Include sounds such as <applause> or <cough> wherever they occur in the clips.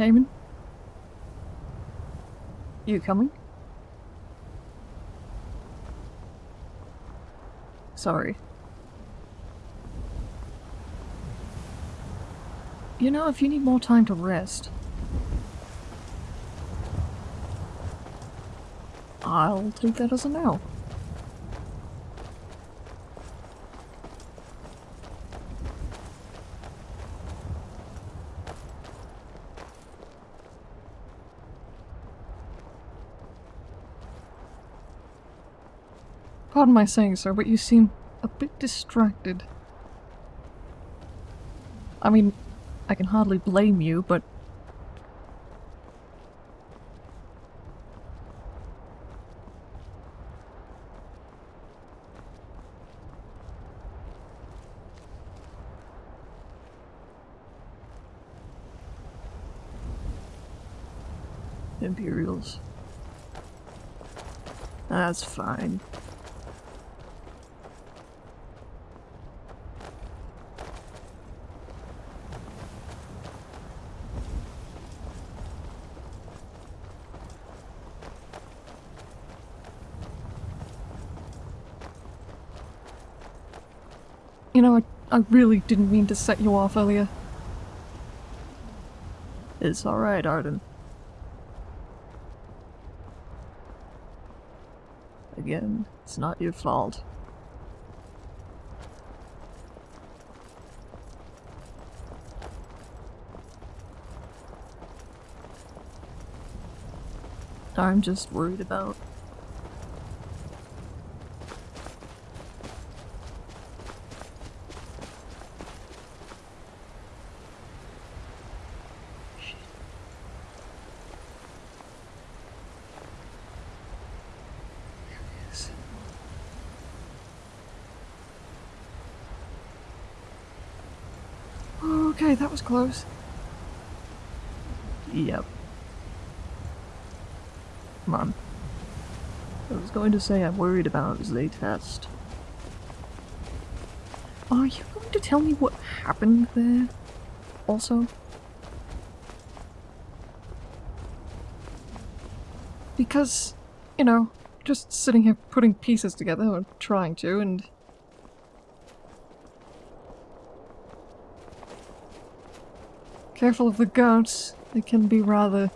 Cayman? You coming? Sorry. You know, if you need more time to rest, I'll take that as a no. Pardon my saying, sir, but you seem a bit distracted. I mean, I can hardly blame you, but... Imperials. That's fine. You know, I, I really didn't mean to set you off earlier. It's alright, Arden. Again, it's not your fault. I'm just worried about Okay, that was close. Yep. Come on. I was going to say I'm worried about Zaytest. Are you going to tell me what happened there? Also? Because, you know, just sitting here putting pieces together, or trying to, and Careful of the goats. They can be rather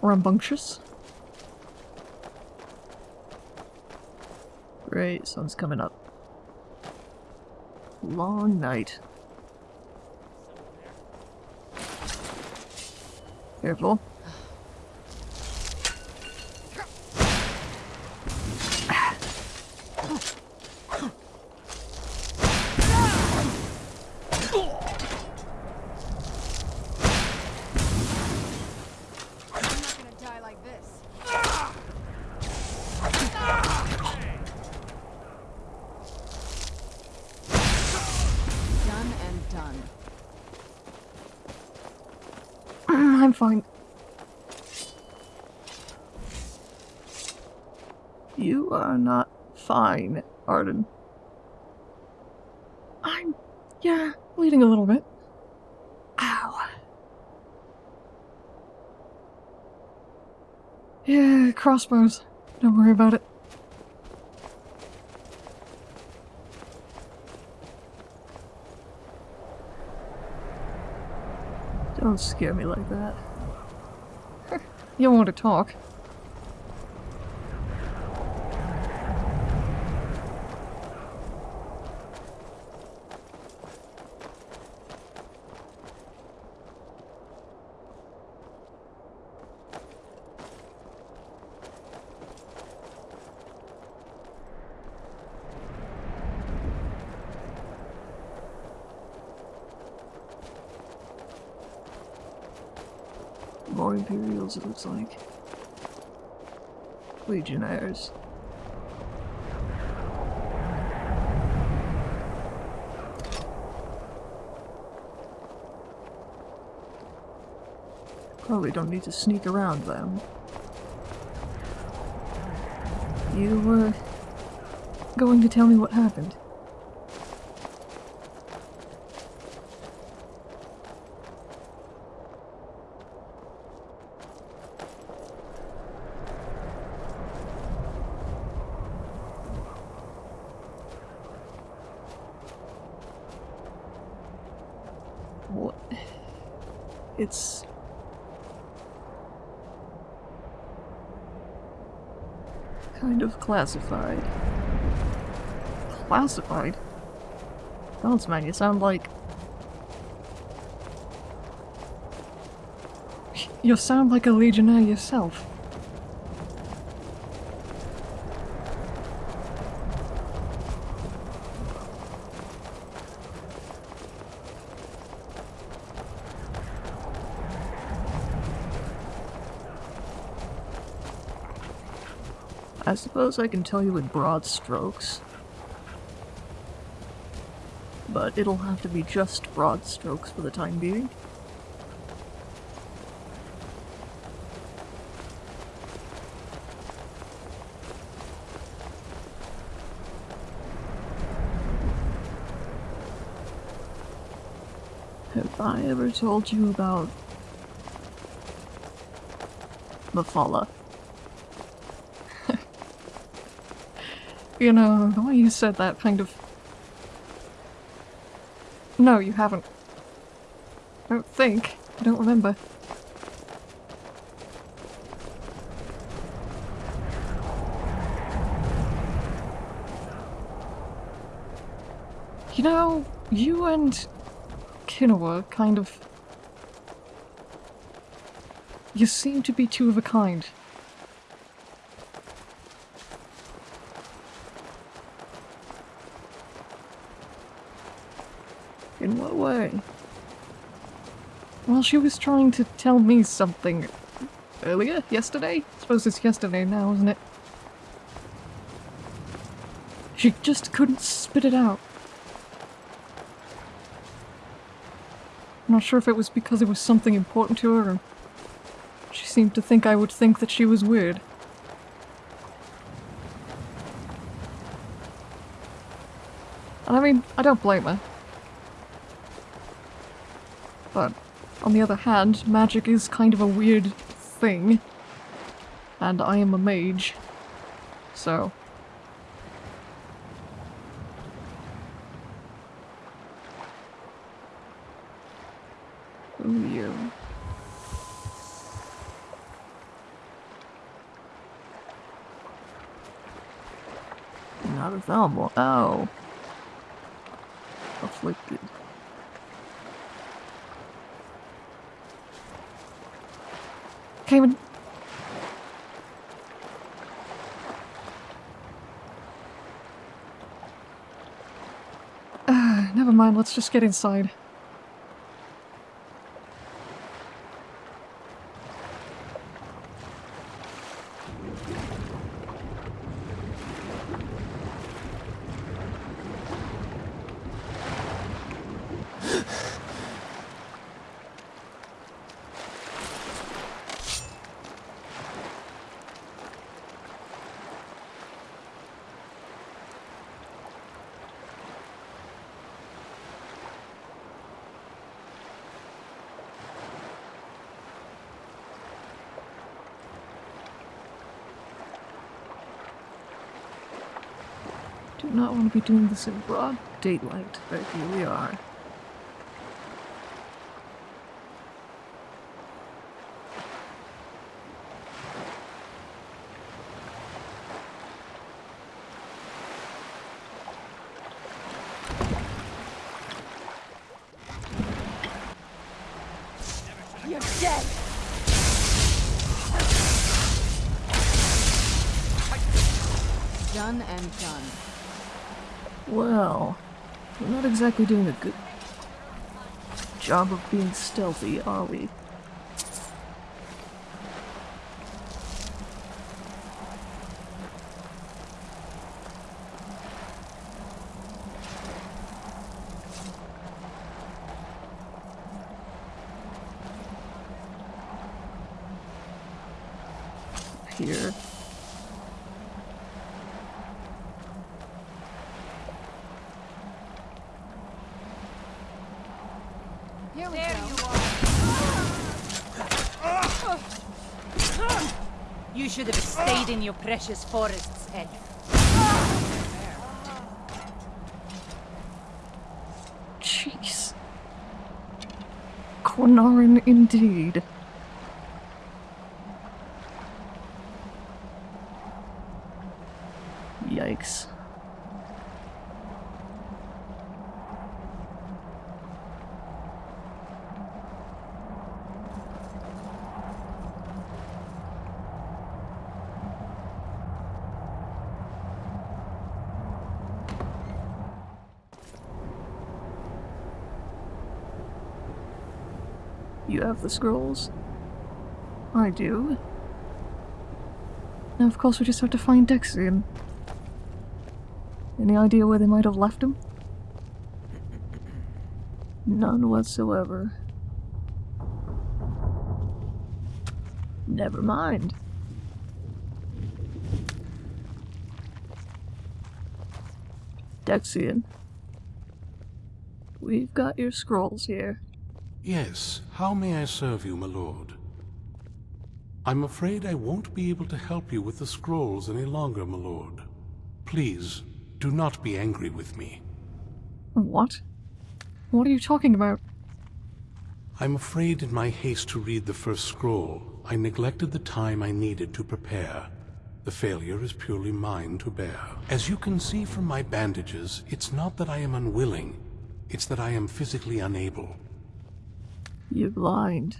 rambunctious. Great, sun's coming up. Long night. Careful. I'm not gonna die like this. Done and done. I'm fine. You are not fine, Arden. I'm, yeah, bleeding a little bit. Ow. Yeah, crossbows. Don't worry about it. Don't scare me like that. <laughs> you don't want to talk. More Imperials, it looks like. Legionnaires. Probably don't need to sneak around them. You were going to tell me what happened. What? It's kind of classified. Classified? Bounce man, you sound like... <laughs> You sound like a legionnaire yourself. I suppose I can tell you in broad strokes. But it'll have to be just broad strokes for the time being. Have I ever told you about Mephala? You know, the way you said that kind of... No, you haven't. I don't think. I don't remember. You know, you and Kinoa kind of... You seem to be two of a kind. In what way? Well, she was trying to tell me something earlier? Yesterday? I suppose it's yesterday now, isn't it? She just couldn't spit it out. I'm not sure if it was because it was something important to her or she seemed to think I would think that she was weird. And I mean, I don't blame her. But on the other hand, magic is kind of a weird thing. And I am a mage. So. Ooh, you. Not a Thelma. Oh. Afflicted. Cayman. Uh, <sighs> never mind, let's just get inside. Do not want to be doing this in broad daylight, but here we are. You're dead. Done and done. Well, we're not exactly doing a good job of being stealthy, are we? here. Here we There go. you are. You should have stayed in your precious forests, elf. Jeez. Quinarin indeed. Yikes. You have the scrolls? I do. Now, of course, we just have to find Dexion. Any idea where they might have left him? None whatsoever. Never mind. Dexion. We've got your scrolls here. Yes, how may I serve you, my lord? I'm afraid I won't be able to help you with the scrolls any longer, my lord. Please, do not be angry with me. What? What are you talking about? I'm afraid in my haste to read the first scroll, I neglected the time I needed to prepare. The failure is purely mine to bear. As you can see from my bandages, it's not that I am unwilling, it's that I am physically unable. You're blind.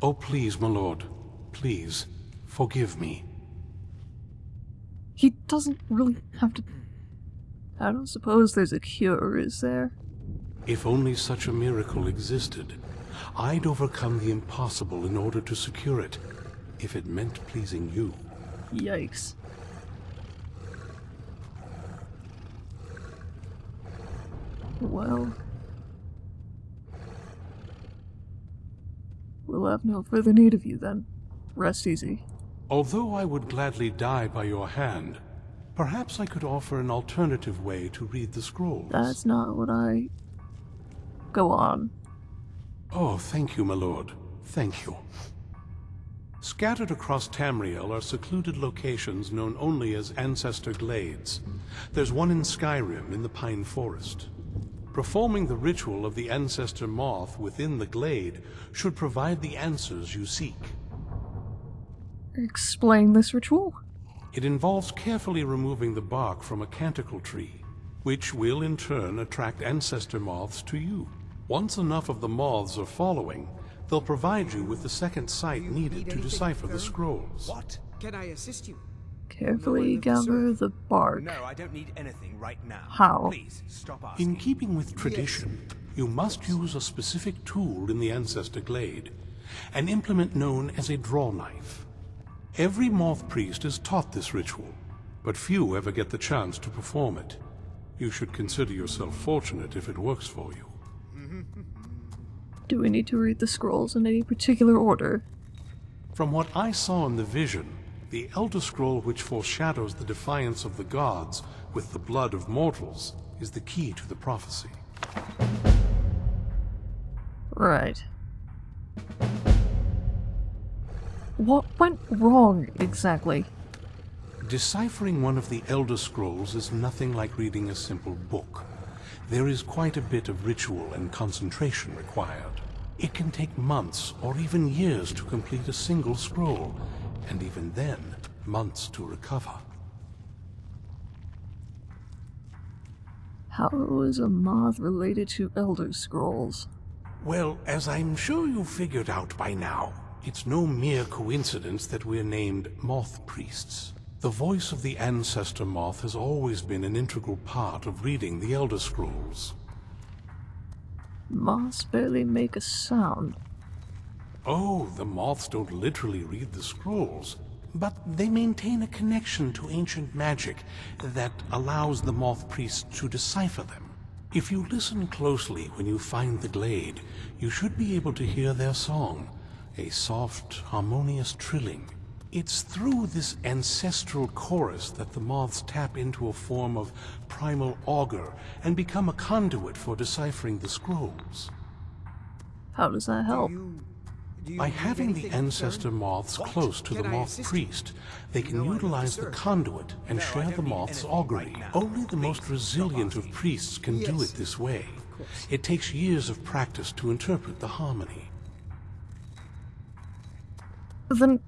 Oh, please, my lord, please, forgive me. He doesn't really have to. I don't suppose there's a cure, is there? If only such a miracle existed, I'd overcome the impossible in order to secure it, if it meant pleasing you. Yikes. Well. We'll have no further need of you then. Rest easy. Although I would gladly die by your hand, perhaps I could offer an alternative way to read the scrolls. That's not what I. Go on. Oh, thank you, my lord. Thank you. Scattered across Tamriel are secluded locations known only as Ancestor Glades. There's one in Skyrim in the Pine Forest. Performing the ritual of the Ancestor Moth within the glade should provide the answers you seek. Explain this ritual? It involves carefully removing the bark from a canticle tree, which will in turn attract ancestor moths to you. Once enough of the moths are following, they'll provide you with the second sight needed to anything decipher the scrolls. What? Can I assist you? Carefully of the gather serf. the bark. No, I don't need anything right now. How? Please, stop asking. In keeping with tradition, you must use a specific tool in the ancestor glade, an implement known as a draw knife. Every moth priest is taught this ritual, but few ever get the chance to perform it. You should consider yourself fortunate if it works for you. Do we need to read the scrolls in any particular order? From what I saw in the vision, the Elder Scroll which foreshadows the defiance of the gods with the blood of mortals is the key to the prophecy. Right. What went wrong exactly? Deciphering one of the Elder Scrolls is nothing like reading a simple book. There is quite a bit of ritual and concentration required. It can take months or even years to complete a single scroll, and even then, months to recover. How is a moth related to Elder Scrolls? Well, as I'm sure you figured out by now, it's no mere coincidence that we're named Moth Priests. The voice of the Ancestor Moth has always been an integral part of reading the Elder Scrolls. Moths barely make a sound. Oh, the moths don't literally read the scrolls, but they maintain a connection to ancient magic that allows the moth priests to decipher them. If you listen closely when you find the glade, you should be able to hear their song, a soft, harmonious trilling. It's through this ancestral chorus that the moths tap into a form of primal augur and become a conduit for deciphering the scrolls. How does that help? You, do you By having the ancestor moths What? close to the Can I moth priest, they can know I need to utilize the conduit and No, share the moth's augury. right. Only the most resilient of priests can do it this way. It takes years of practice to interpret the harmony. Then.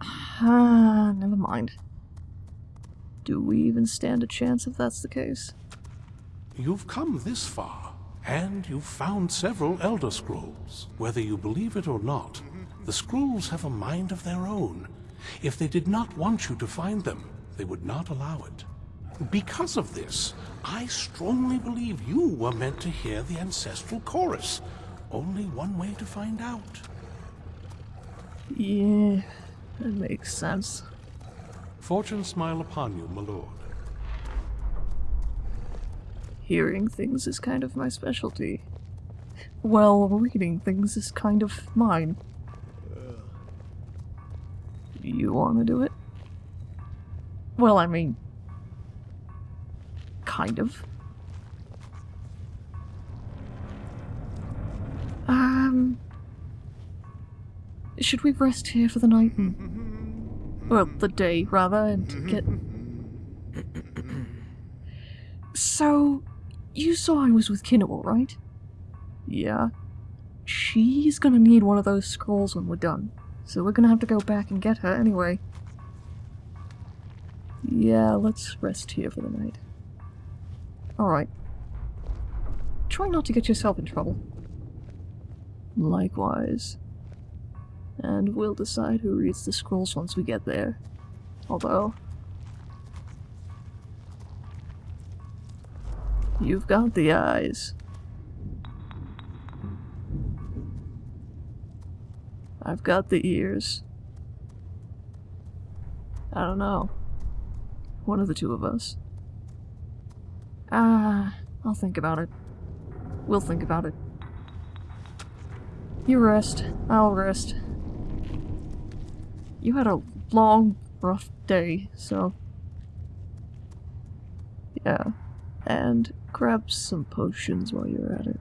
Ah, <sighs> never mind. Do we even stand a chance if that's the case? You've come this far, and you've found several Elder Scrolls. Whether you believe it or not, the scrolls have a mind of their own. If they did not want you to find them, they would not allow it. Because of this, I strongly believe you were meant to hear the ancestral chorus. Only one way to find out. Yeah, that makes sense. Fortune smile upon you, my lord. Hearing things is kind of my specialty. Well, reading things is kind of mine. You want to do it? Well, I mean, kind of. Um, should we rest here for the night and, well, the day rather, and get. <laughs> So, you saw I was with Kinnewell, right? Yeah. She's gonna need one of those scrolls when we're done, so we're gonna have to go back and get her anyway. Yeah, let's rest here for the night. Alright. Try not to get yourself in trouble. Likewise. And we'll decide who reads the scrolls once we get there. Although, You've got the eyes. I've got the ears. I don't know. One of the two of us. Ah, I'll think about it. We'll think about it. You rest. I'll rest. You had a long, rough day, so. Yeah. And grab some potions while you're at it.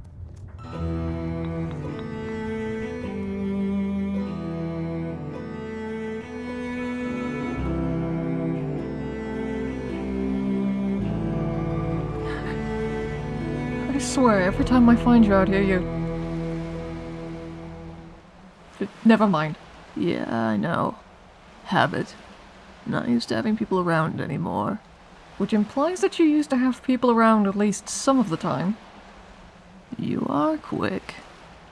I swear, every time I find you out here, you... Never mind. Yeah, I know. Habit. Not used to having people around anymore. Which implies that you used to have people around at least some of the time. You are quick.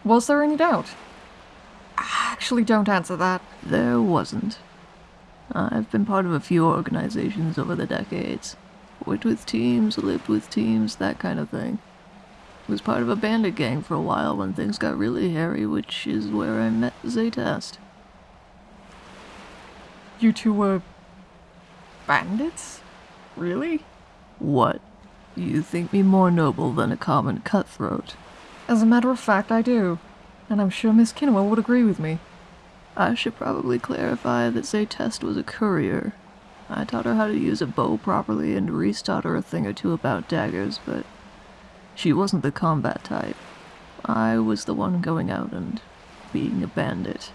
Was there any doubt? Actually, don't answer that. There wasn't. I've been part of a few organizations over the decades. Worked with teams, lived with teams, that kind of thing. Was part of a bandit gang for a while when things got really hairy, which is where I met Zaytest. You two were bandits? Really? What? You think me more noble than a common cutthroat? As a matter of fact, I do. And I'm sure Miss Kinnewell would agree with me. I should probably clarify that Zaytest was a courier. I taught her how to use a bow properly and Reese taught her a thing or two about daggers, but she wasn't the combat type. I was the one going out and being a bandit.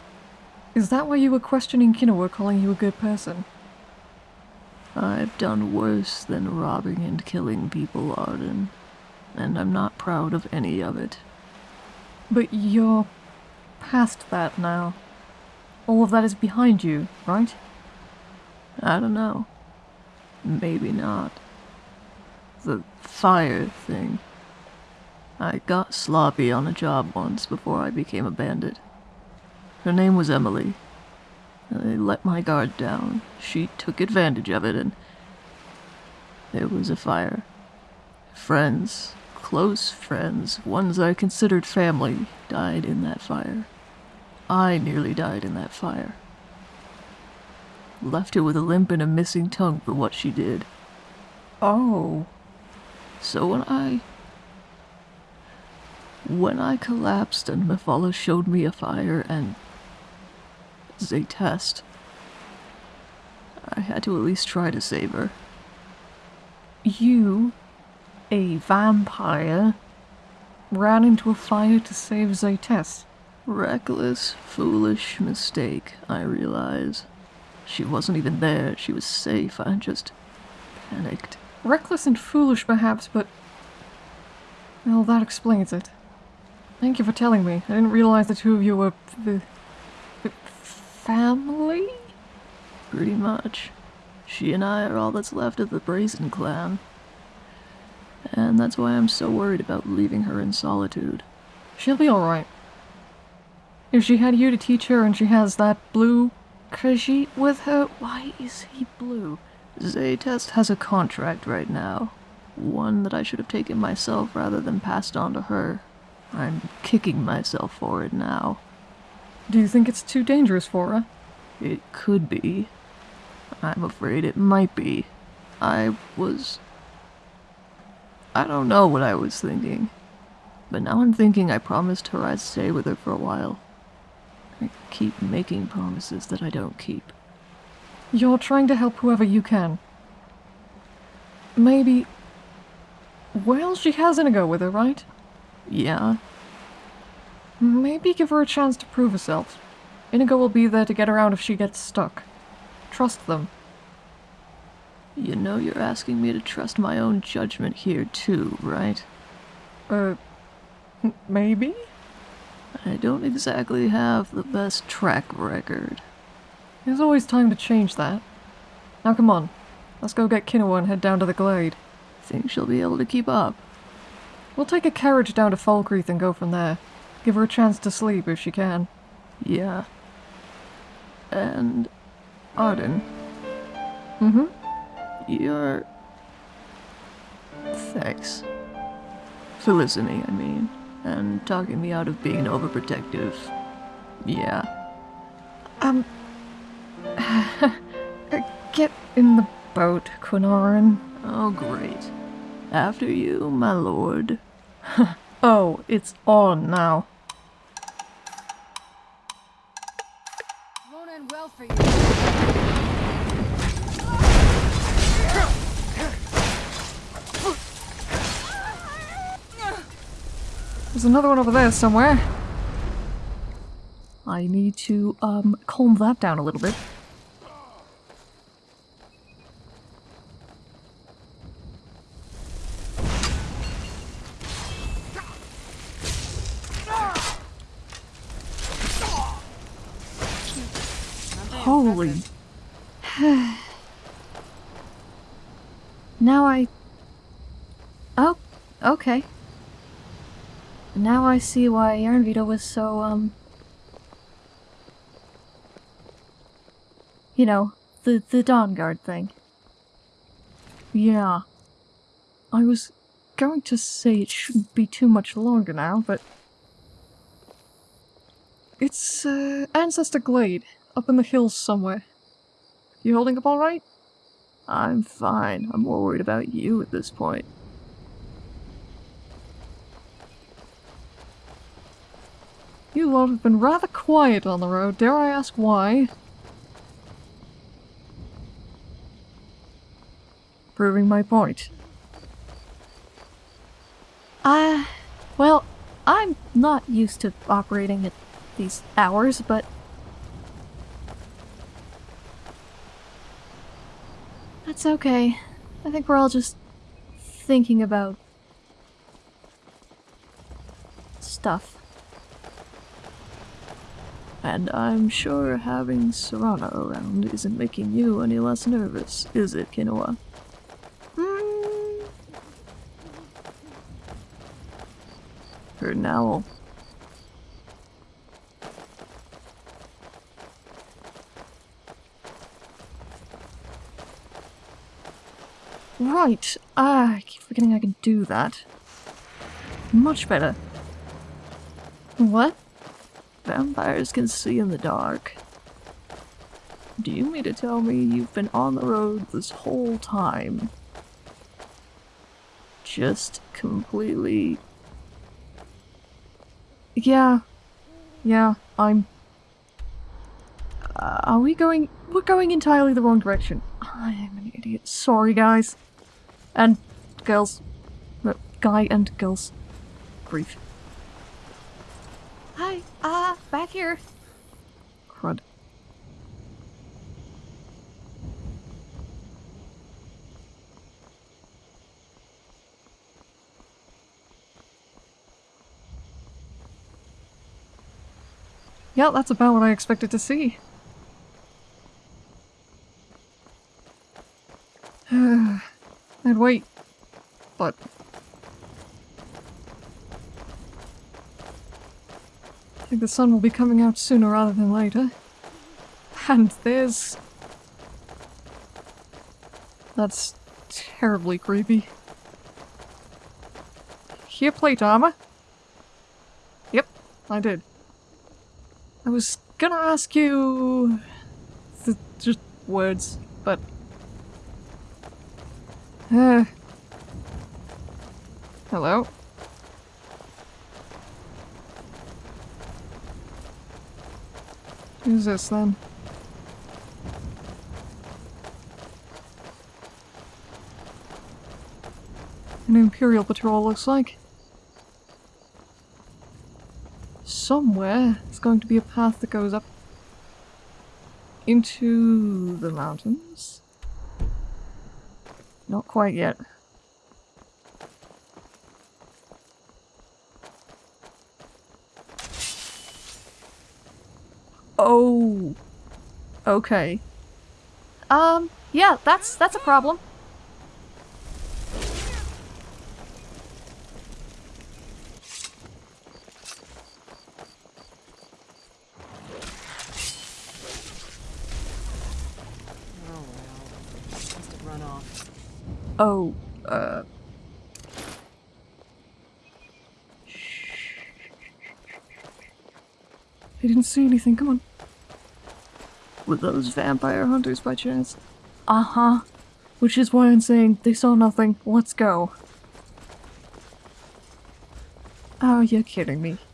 Is that why you were questioning Kinnewell calling you a good person? I've done worse than robbing and killing people, Arden, and I'm not proud of any of it. But you're past that now. All of that is behind you, right? I don't know. Maybe not. The fire thing. I got sloppy on a job once before I became a bandit. Her name was Emily. I let my guard down. She took advantage of it, and there was a fire. Friends, close friends, ones I considered family, died in that fire. I nearly died in that fire. Left her with a limp and a missing tongue for what she did. Oh. So when I. When I collapsed and Mephala showed me a fire and. Zaytest. I had to at least try to save her. You, a vampire, ran into a fire to save Zaytes. Reckless, foolish mistake, I realize. She wasn't even there, she was safe, I just panicked. Reckless and foolish, perhaps, but. Well, that explains it. Thank you for telling me. I didn't realize the two of you were. Uh, family? Pretty much. She and I are all that's left of the Brazen clan. And that's why I'm so worried about leaving her in solitude. She'll be alright. If she had you to teach her and she has that blue Khajiit with her, why is he blue? Zaytest has a contract right now. One that I should have taken myself rather than passed on to her. I'm kicking myself for it now. Do you think it's too dangerous for her? It could be. I'm afraid it might be. I was. I don't know what I was thinking. But now I'm thinking I promised her I'd stay with her for a while. I keep making promises that I don't keep. You're trying to help whoever you can. Maybe. Well, she has Inigo with her, right? Yeah. Maybe give her a chance to prove herself. Inigo will be there to get her out if she gets stuck. Trust them. You know you're asking me to trust my own judgment here too, right? Uh, maybe? I don't exactly have the best track record. There's always time to change that. Now come on, let's go get Kinoa and head down to the glade. Think she'll be able to keep up? We'll take a carriage down to Falkreath and go from there. Give her a chance to sleep if she can. Yeah. And Arden. Mm-hmm. You're... Thanks. For listening, I mean. And talking me out of being overprotective. Yeah. Um... <laughs> Get in the boat, Quinoran. Oh, great. After you, my lord. <laughs> oh, it's on now. For you. There's another one over there somewhere. I need to, um, calm that down a little bit. Holy. now I. Oh, okay. Now I see why Yarnvita was so, um... You know, the, the Dawnguard thing. Yeah. I was going to say it shouldn't be too much longer now, but... It's, uh, Ancestor Glade, up in the hills somewhere. You holding up alright? I'm fine. I'm more worried about you at this point. You lot have been rather quiet on the road. Dare I ask why? Proving my point. Uh, well, I'm not used to operating at these hours, but... That's okay. I think we're all just thinking about... stuff. And I'm sure having Serana around isn't making you any less nervous, is it, Kinoa? Hmm. Heard an owl. Right. Ah, I keep forgetting I can do that. Much better. What? Vampires can see in the dark. Do you mean to tell me you've been on the road this whole time? Just completely... Yeah. Yeah, I'm... Uh, are we going... We're going entirely the wrong direction. I am an idiot. Sorry, guys. And girls. No, guy and girls. Grief. Hi, uh, back here. Crud. Yeah, that's about what I expected to see. <sighs> I'd wait, but... think the sun will be coming out sooner rather than later. And there's... That's terribly creepy. Here, plate armor? Yep, I did. I was gonna ask you... Just words, but... Uh, hello? Who's this then? An Imperial patrol looks like. Somewhere it's going to be a path that goes up into the mountains. Not quite yet. Okay. Um, yeah, that's that's a problem. Oh well. Must have run off. Oh, uh. I didn't see anything, come on. Were those vampire hunters by chance? Uh huh. Which is why I'm saying they saw nothing. Let's go. Oh, you're kidding me. <sighs>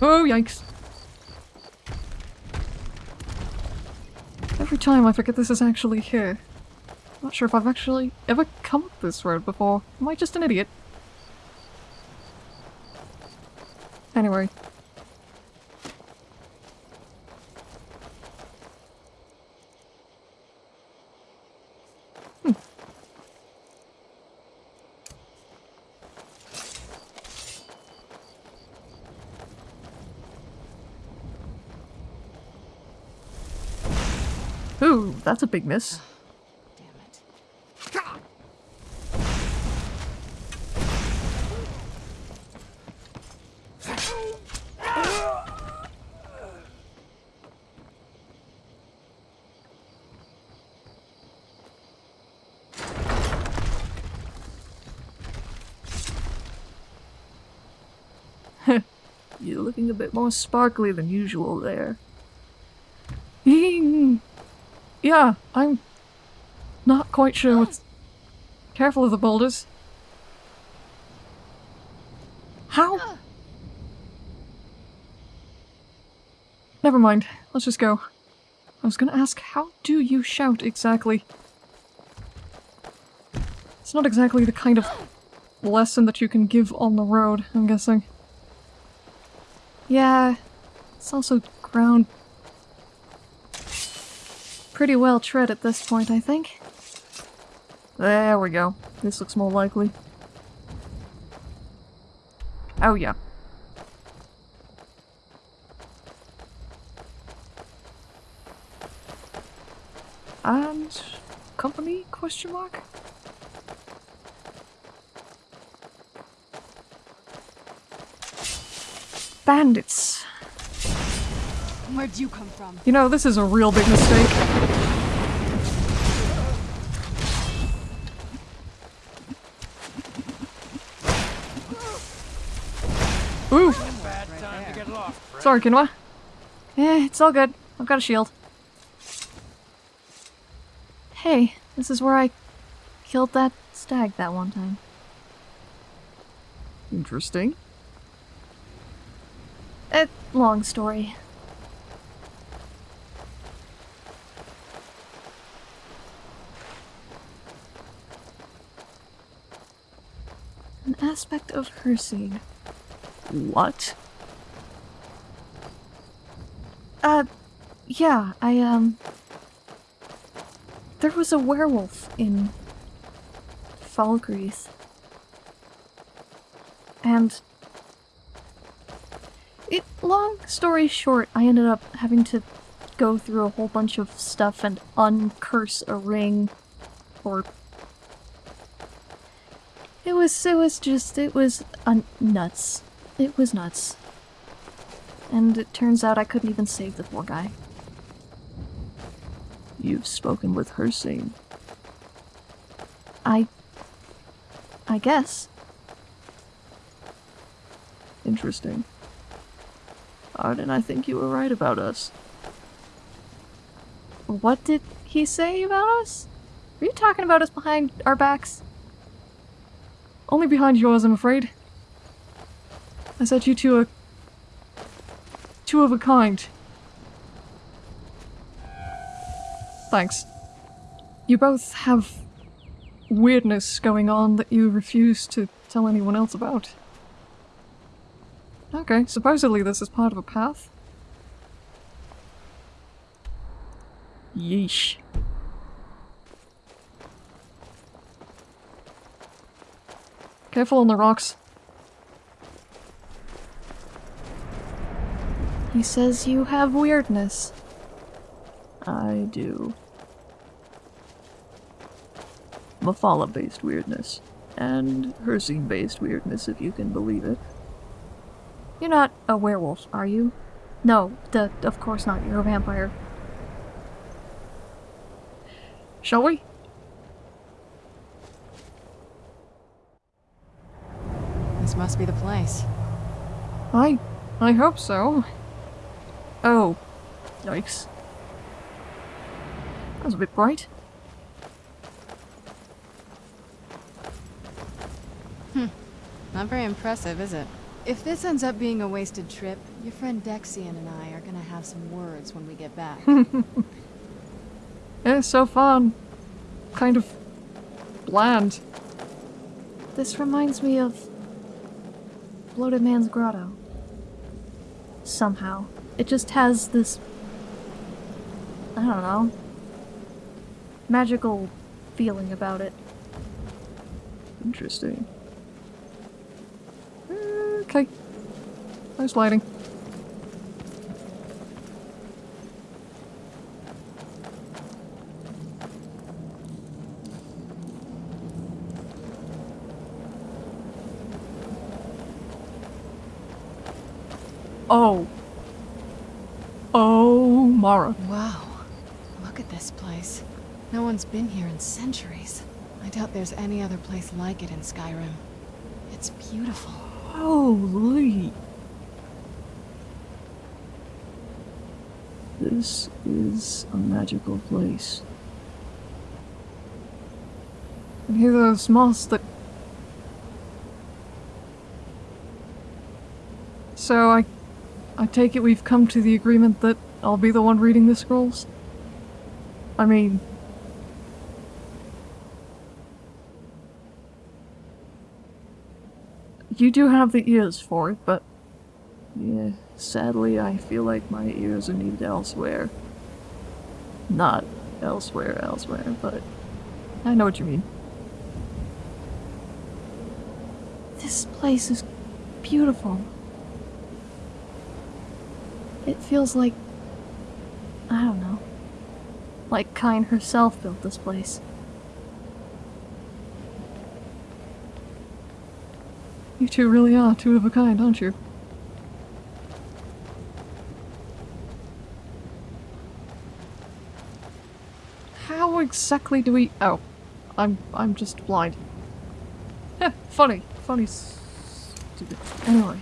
Oh, yikes. Every time I forget this is actually here. I'm Not sure if I've actually ever come up this road before. Am I just an idiot? Anyway. Hmm. Ooh, that's a big miss. Damn it. You're looking a bit more sparkly than usual there. <laughs> Yeah, I'm not quite sure what's... Careful of the boulders. How? Never mind, let's just go. I was gonna ask, how do you shout exactly? It's not exactly the kind of lesson that you can give on the road, I'm guessing. Yeah, it's also ground pretty well tread at this point, I think. There we go. This looks more likely. Oh yeah. And company question mark? Bandits. Where'd you come from? You know, this is a real big mistake. Ooh! Sorry, Kinwa. Eh, it's all good. I've got a shield. Hey, this is where I killed that stag that one time. Interesting. Long story. An aspect of Hircine. What? Uh, yeah, I, um. There was a werewolf in Falkreath. And. Long story short, I ended up having to go through a whole bunch of stuff and uncurse a ring. Or. It was, it was just, it was un- nuts. It was nuts. And it turns out I couldn't even save the poor guy. You've spoken with Hircine. I. I guess. Interesting. Arden, I think you were right about us. What did he say about us? Were you talking about us behind our backs? Only behind yours, I'm afraid. I said you two are two of a kind. Thanks. You both have weirdness going on that you refuse to tell anyone else about. Okay, supposedly this is part of a path. Yeesh. Careful on the rocks. He says you have weirdness. I do. Mephala-based weirdness. And Hircine-based weirdness, if you can believe it. You're not a werewolf, are you? No, the, of course not. You're a vampire. Shall we? This must be the place. I... I hope so. Oh. Yikes. That was a bit bright. Hmm. Not very impressive, is it? If this ends up being a wasted trip, your friend Dexion and I are gonna have some words when we get back. <laughs> Yeah, so fun. Kind of bland. This reminds me of Bloated Man's Grotto. Somehow. It just has this. I don't know. Magical feeling about it. Interesting. Okay. Nice lighting. Oh. Oh, Mara. wow. Look at this place. No one's been here in centuries. I doubt there's any other place like it in Skyrim. It's beautiful. Holy. This is a magical place. And hear those moths that. So I. I take it we've come to the agreement that I'll be the one reading the scrolls? I mean. You do have the ears for it, but. Yeah, sadly, I feel like my ears are needed elsewhere. Not elsewhere, elsewhere, but. I know what you mean. This place is beautiful. It feels like. I don't know. Like Kyne herself built this place. You two really are two of a kind, aren't you? exactly do we... Oh. I'm, I'm just blind. <laughs> Huh, funny. Funny stupid. Anyway.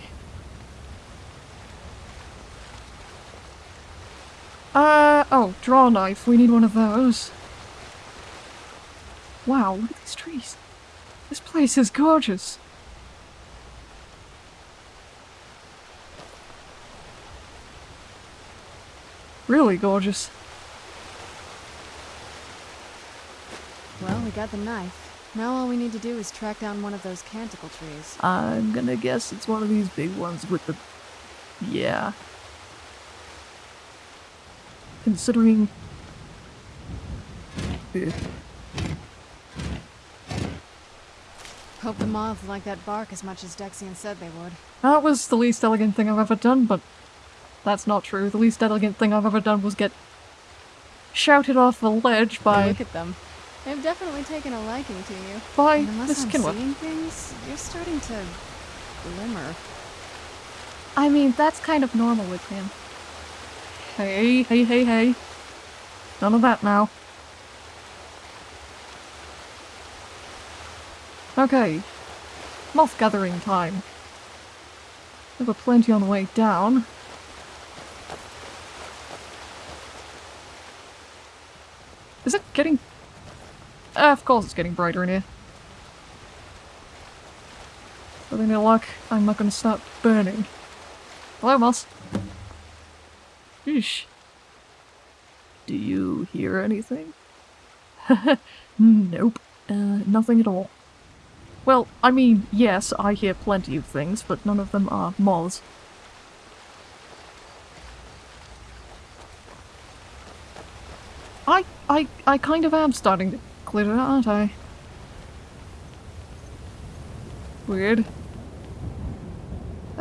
Uh, oh, draw knife. We need one of those. Wow, look at these trees. This place is gorgeous. Really gorgeous. Got the knife. Now all we need to do is track down one of those canticle trees. I'm gonna guess it's one of these big ones with the. Yeah. Considering. Hope the moths like that bark as much as Dexion said they would. That was the least elegant thing I've ever done, but that's not true. The least elegant thing I've ever done was get shouted off the ledge by Look at them. They've definitely taken a liking to you. by And unless Miss I'm Kinwa. seeing things, you're starting to glimmer. I mean, that's kind of normal with him. Hey, hey, hey, hey. None of that now. Okay. Moth gathering time. There were plenty on the way down. Is it getting... Uh, of course it's getting brighter in here. With any luck, I'm not gonna start burning. Hello, Moss. Yeesh. Do you hear anything? <laughs> nope. Uh, nothing at all. Well, I mean, yes, I hear plenty of things, but none of them are moths. I, I, I kind of am starting to clear it aren't I? Weird.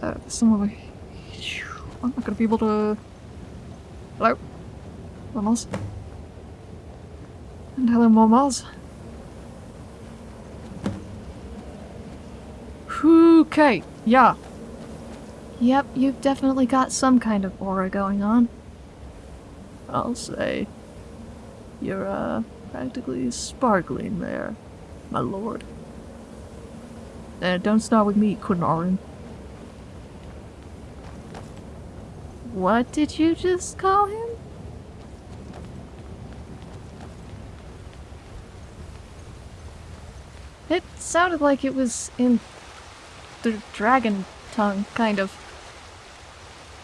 Uh, some of my... I'm not gonna be able to... Hello? Mamas? And hello, mamas. Okay, yeah. Yep, you've definitely got some kind of aura going on. I'll say. You're, uh, practically sparkling there, my lord. Uh, don't start with me, Kunarin. What did you just call him? It sounded like it was in the dragon tongue, kind of.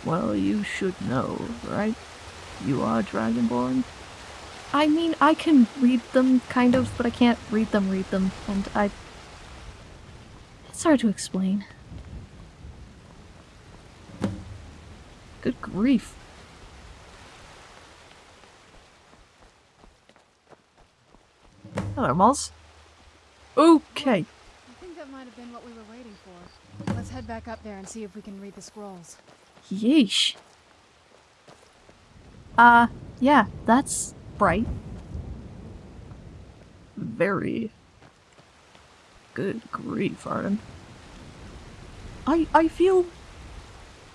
Well, you should know, right? You are Dragonborn? I mean, I can read them, kind of, but I can't read them, read them, and I. It's hard to explain. Good grief. Hello, Moz. Okay. I think that might have been what we were waiting for. Let's head back up there and see if we can read the scrolls. Yeesh. Uh, yeah, that's bright. Very. Good grief, Arden. I I feel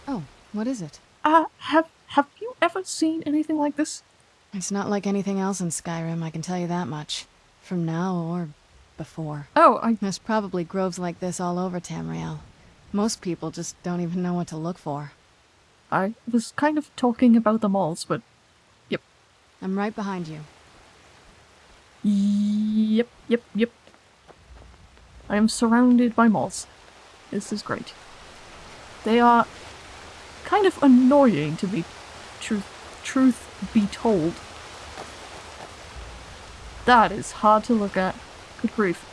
Oh, what is it? uh have have you ever seen anything like this? It's not like anything else in Skyrim, I can tell you that much. From now or before. Oh, I There's probably groves like this all over Tamriel. Most people just don't even know what to look for. I was kind of talking about the malls, but. I'm right behind you. Yep, yep, yep. I am surrounded by malls. This is great. They are kind of annoying to be truth truth be told. That is hard to look at. Good grief.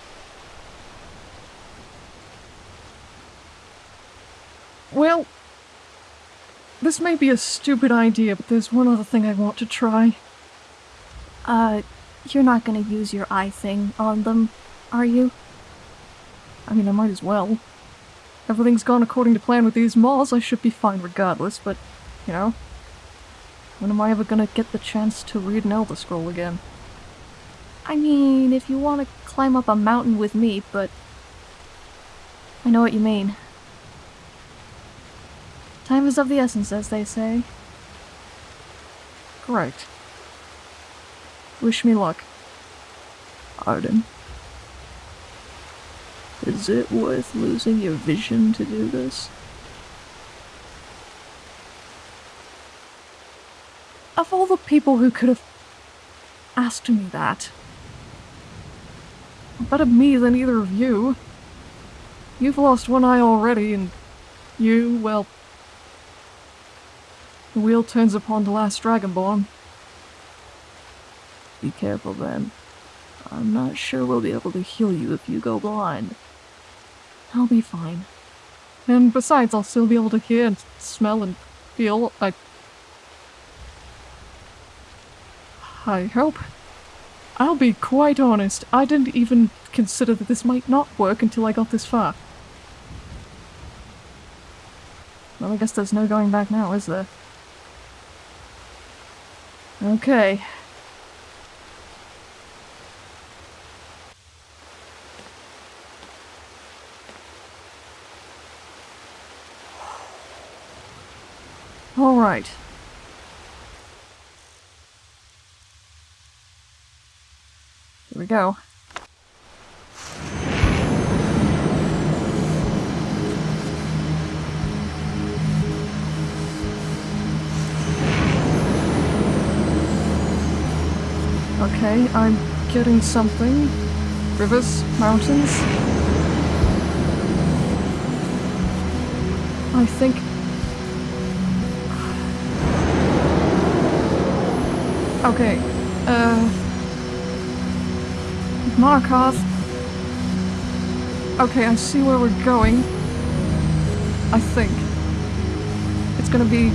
Well, this may be a stupid idea, but there's one other thing I want to try. Uh, you're not gonna use your eye thing on them, are you? I mean, I might as well. Everything's gone according to plan with these malls, I should be fine regardless, but, you know. When am I ever gonna get the chance to read an Elder Scroll again? I mean, if you want to climb up a mountain with me, but. I know what you mean. Time is of the essence, as they say. Correct. Wish me luck. Arden. Is it worth losing your vision to do this? Of all the people who could have asked me that, better me than either of you. You've lost one eye already, and you, well, the wheel turns upon the last Dragonborn. Be careful then. I'm not sure we'll be able to heal you if you go blind. I'll be fine. And besides, I'll still be able to hear and smell and feel. I. I hope. I'll be quite honest, I didn't even consider that this might not work until I got this far. Well, I guess there's no going back now, is there? Okay. All right. Here we go. Okay, I'm getting something. Rivers, mountains. I think. Okay, uh. Markov. Okay, I see where we're going. I think. It's gonna be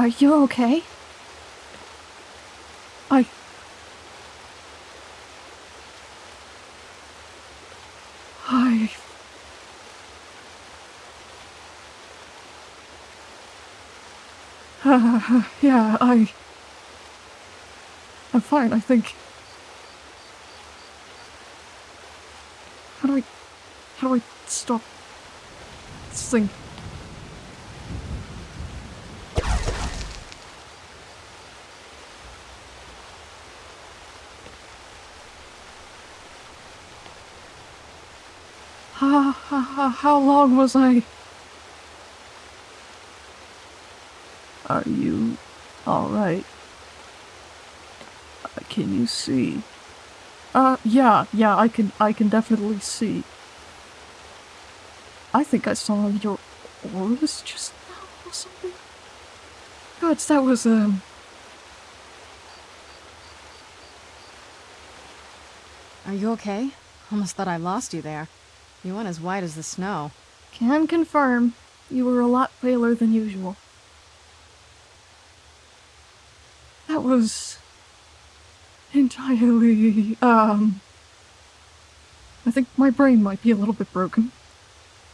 Are you okay? I. I. <laughs> yeah, I. I'm fine, I think. How do I. How do I stop this thing? How, how, long was I? Are you alright? Uh, can you see? Uh, yeah, yeah, I can, I can definitely see. I think I saw your auras just now or something. God, that was, um, Are you okay? Almost thought I lost you there. You went as white as the snow. Can confirm. You were a lot paler than usual. that was entirely, um, I think my brain might be a little bit broken.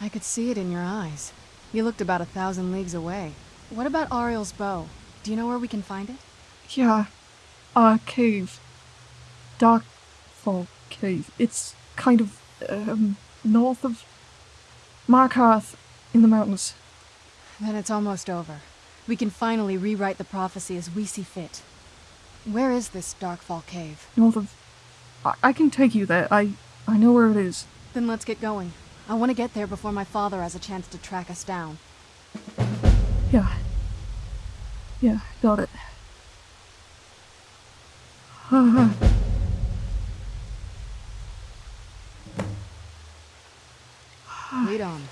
I could see it in your eyes. You looked about a thousand leagues away. What about Auriel's bow? Do you know where we can find it? Yeah, a cave. Darkfall Cave. It's kind of, um, north of Markarth in the mountains. Then it's almost over. We can finally rewrite the prophecy as we see fit. Where is this Darkfall Cave? North of. I, I can take you there. I, I know where it is. Then let's get going. I want to get there before my father has a chance to track us down. Yeah. Yeah, got it. <sighs> <laughs>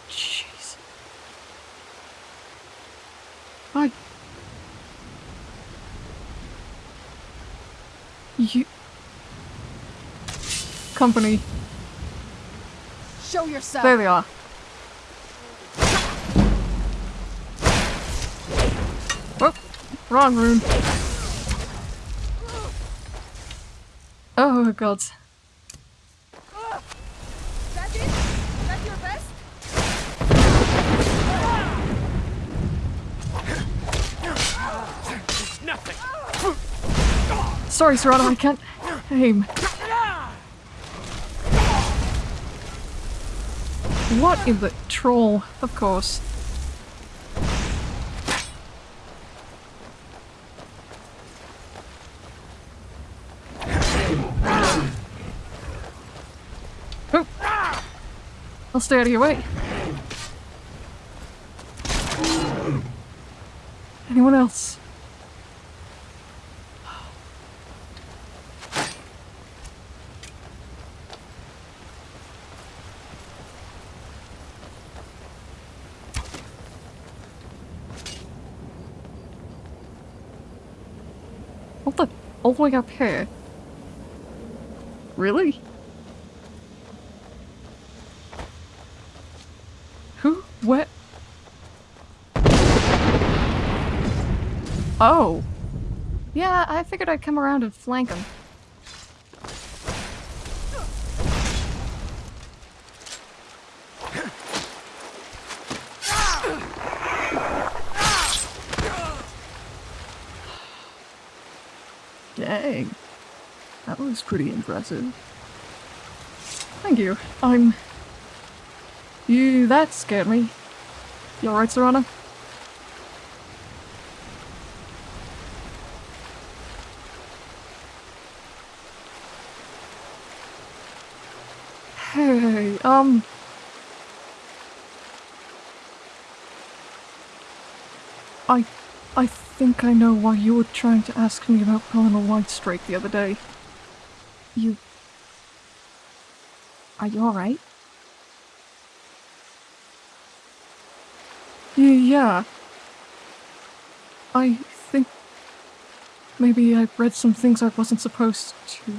Jesus! Jeez. I... You... Company. Show yourself! There they are. Oh, wrong room. Oh, God. Sorry, Serana, I can't aim. What in the troll? Of course. Oh. I'll stay out of your way. Anyone else? What the? All the way up here? Really? Who? Where? Oh. Yeah, I figured I'd come around and flank him. Dang. That was pretty impressive. Thank you. I'm... You... that scared me. You alright, Serana? Hey, um... I... I think I know why you were trying to ask me about Pelennor Whitestrake the other day. You. Are you alright? Yeah. I think maybe I read some things I wasn't supposed to.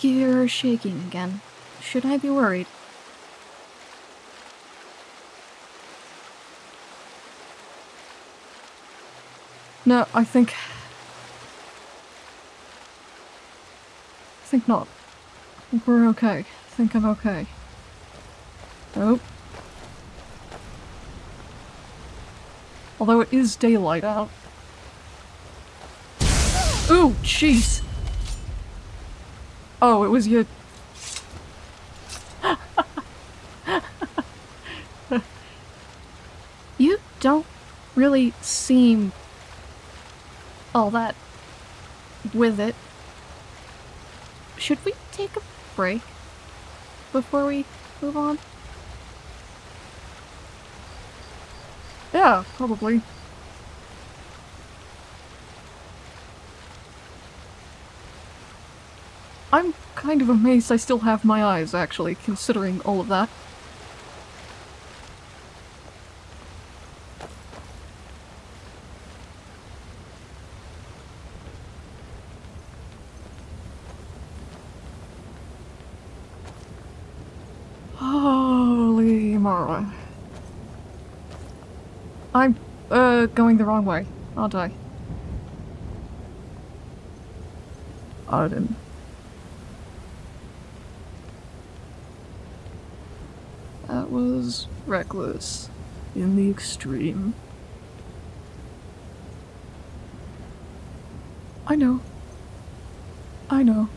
You're shaking again. Should I be worried? No, I think. I think not. I think we're okay. I think I'm okay. Oh. Although it is daylight out. Ooh, jeez! Oh, it was your. <laughs> You don't really seem all that with it. Should we take a break before we move on? Yeah, probably. I'm kind of amazed I still have my eyes, actually, considering all of that. Holy moly. I'm, going the wrong way, aren't I? Arden. That was reckless in the extreme. I know. I know.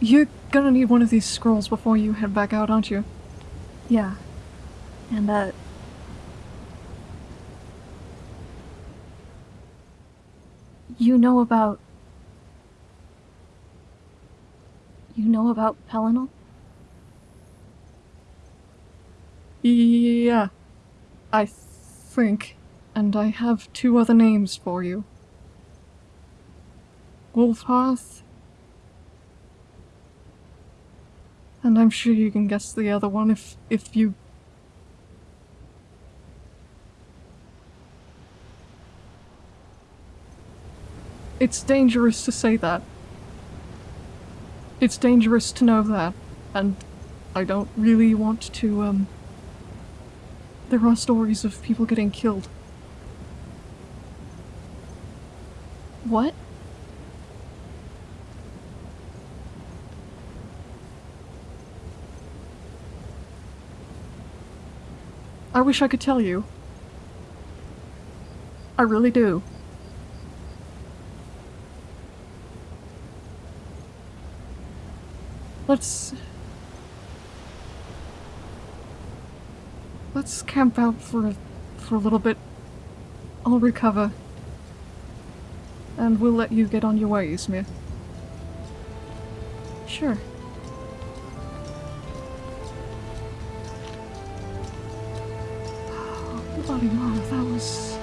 You're gonna need one of these scrolls before you head back out, aren't you? Yeah. And, uh. You know about. You know about Pelennor? Yeah. I think. And I have two other names for you. Wulfharth. And I'm sure you can guess the other one if if you It's dangerous to say that. It's dangerous to know that, and I don't really want to, um. There are stories of people getting killed. What? I wish I could tell you. I really do. Let's. Let's camp out for a, for a little bit. I'll recover. And we'll let you get on your way, Ysmir. Sure. <sighs> Bloody mom, that was.